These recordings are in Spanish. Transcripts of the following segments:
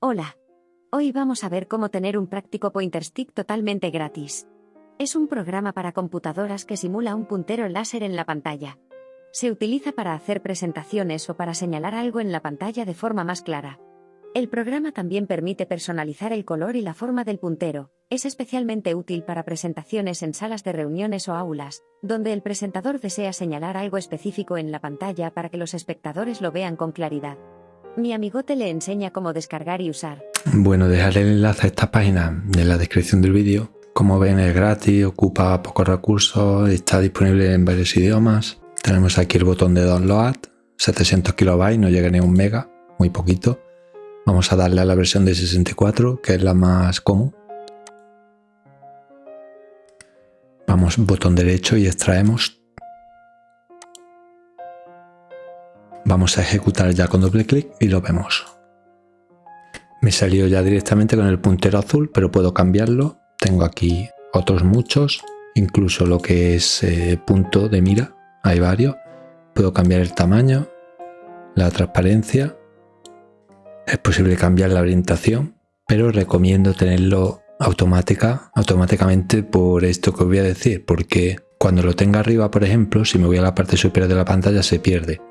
Hola. Hoy vamos a ver cómo tener un práctico pointer stick totalmente gratis. Es un programa para computadoras que simula un puntero láser en la pantalla. Se utiliza para hacer presentaciones o para señalar algo en la pantalla de forma más clara. El programa también permite personalizar el color y la forma del puntero. Es especialmente útil para presentaciones en salas de reuniones o aulas, donde el presentador desea señalar algo específico en la pantalla para que los espectadores lo vean con claridad. Mi amigote le enseña cómo descargar y usar. Bueno, dejaré el enlace a esta página en la descripción del vídeo. Como ven es gratis, ocupa pocos recursos, está disponible en varios idiomas. Tenemos aquí el botón de download, 700 kilobytes, no llega ni a un mega, muy poquito. Vamos a darle a la versión de 64, que es la más común. Vamos botón derecho y extraemos Vamos a ejecutar ya con doble clic y lo vemos. Me salió ya directamente con el puntero azul, pero puedo cambiarlo. Tengo aquí otros muchos, incluso lo que es eh, punto de mira, hay varios. Puedo cambiar el tamaño, la transparencia. Es posible cambiar la orientación, pero recomiendo tenerlo automática, automáticamente por esto que voy a decir, porque cuando lo tenga arriba, por ejemplo, si me voy a la parte superior de la pantalla se pierde.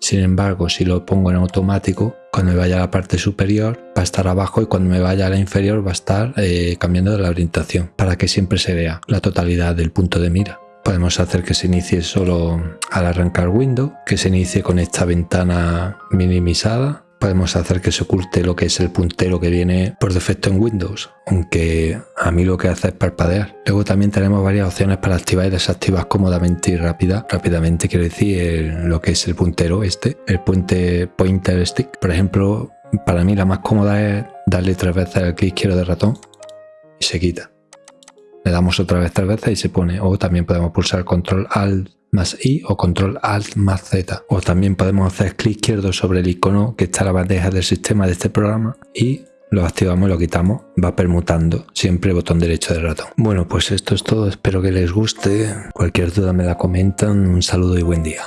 Sin embargo, si lo pongo en automático, cuando me vaya a la parte superior va a estar abajo y cuando me vaya a la inferior va a estar eh, cambiando de la orientación para que siempre se vea la totalidad del punto de mira. Podemos hacer que se inicie solo al arrancar Windows, que se inicie con esta ventana minimizada podemos hacer que se oculte lo que es el puntero que viene por defecto en Windows, aunque mí lo que hace es parpadear. Luego también tenemos varias opciones para activar y desactivar cómodamente y rápida. Rápidamente quiero decir lo que es el puntero este, el puente pointer stick. Por ejemplo, para mí la más cómoda es darle tres veces al clic izquierdo del ratón y se quita. Le damos otra vez tres veces y se pone. O también podemos pulsar control alt más I o control alt más Z. O también podemos hacer clic izquierdo sobre el icono que está en la bandeja del sistema de este programa y lo activamos lo quitamos, va permutando siempre botón derecho del ratón. Bueno, pues esto es todo, espero que les guste. Cualquier duda me la comentan, un saludo y buen día.